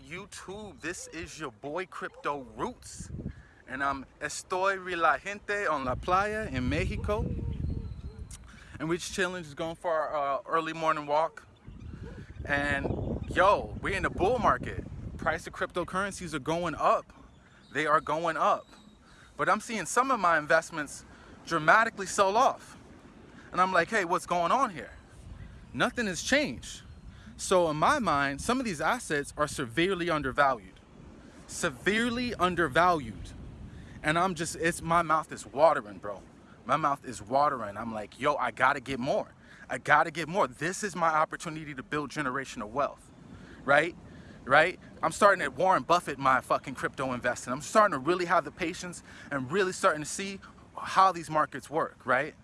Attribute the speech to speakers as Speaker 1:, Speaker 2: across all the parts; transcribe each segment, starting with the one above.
Speaker 1: YouTube. This is your boy Crypto Roots. And I'm estoy la gente on la playa in Mexico. And we just chilling, just going for our uh, early morning walk. And yo, we're in the bull market. Price of cryptocurrencies are going up. They are going up. But I'm seeing some of my investments dramatically sell off. And I'm like, hey, what's going on here? Nothing has changed. So in my mind, some of these assets are severely undervalued. Severely undervalued. And I'm just, it's my mouth is watering, bro. My mouth is watering. I'm like, yo, I gotta get more. I gotta get more. This is my opportunity to build generational wealth, right? Right? I'm starting at Warren Buffett, my fucking crypto investing. I'm starting to really have the patience and really starting to see how these markets work, right?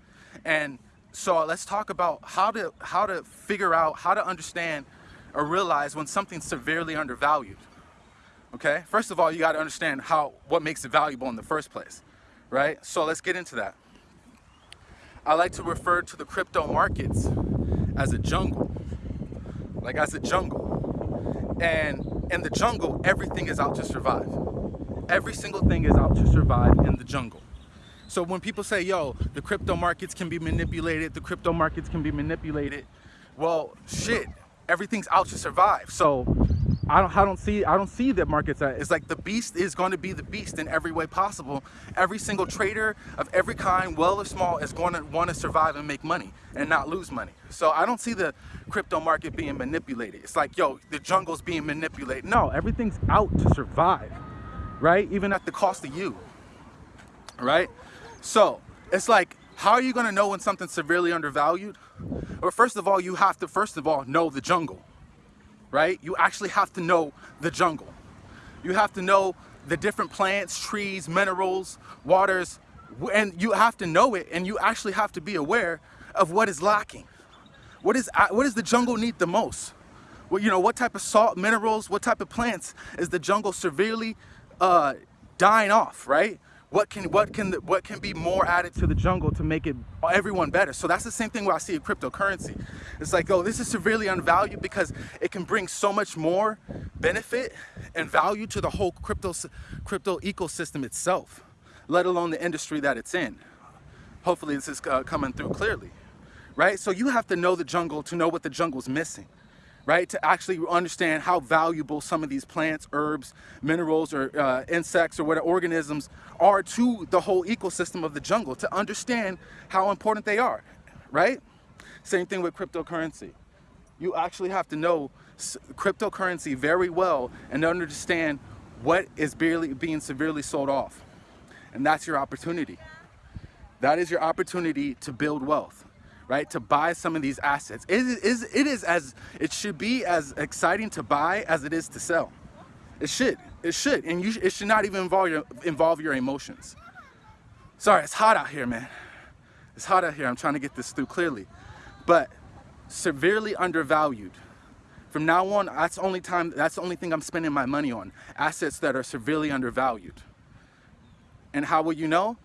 Speaker 1: And so let's talk about how to how to figure out how to understand or realize when something's severely undervalued okay? First of all you got to understand how what makes it valuable in the first place right? So let's get into that. I like to refer to the crypto markets as a jungle like as a jungle. And in the jungle everything is out to survive. Every single thing is out to survive in the jungle so when people say, yo, the crypto markets can be manipulated, the crypto markets can be manipulated, well, shit, everything's out to survive. So I don't, I don't see, I don't see that markets. It's like the beast is going to be the beast in every way possible. Every single trader of every kind, well or small, is going to want to survive and make money and not lose money. So I don't see the crypto market being manipulated. It's like, yo, the jungle's being manipulated. No, everything's out to survive, right? Even at the cost of you, right? So it's like, how are you gonna know when something's severely undervalued? Well, first of all, you have to, first of all, know the jungle, right? You actually have to know the jungle. You have to know the different plants, trees, minerals, waters, and you have to know it and you actually have to be aware of what is lacking. What is, what does the jungle need the most? Well, you know, what type of salt, minerals, what type of plants is the jungle severely uh, dying off, right? What can what can what can be more added to the jungle to make it everyone better? So that's the same thing where i see a cryptocurrency. It's like oh this is severely undervalued because it can bring so much more benefit and value to the whole crypto crypto ecosystem itself let alone the industry that it's in. Hopefully this is uh, coming through clearly right? So you have to know the jungle to know what the jungle's missing right? To actually understand how valuable some of these plants, herbs, minerals, or uh, insects, or what organisms are to the whole ecosystem of the jungle, to understand how important they are, right? Same thing with cryptocurrency. You actually have to know cryptocurrency very well and understand what is barely being severely sold off. And that's your opportunity. That is your opportunity to build wealth right? To buy some of these assets. It is, it is as, it should be as exciting to buy as it is to sell. It should, it should. And you, it should not even involve your, involve your emotions. Sorry, it's hot out here, man. It's hot out here. I'm trying to get this through clearly. But severely undervalued. From now on, that's the only time, that's the only thing I'm spending my money on. Assets that are severely undervalued. And how will you know?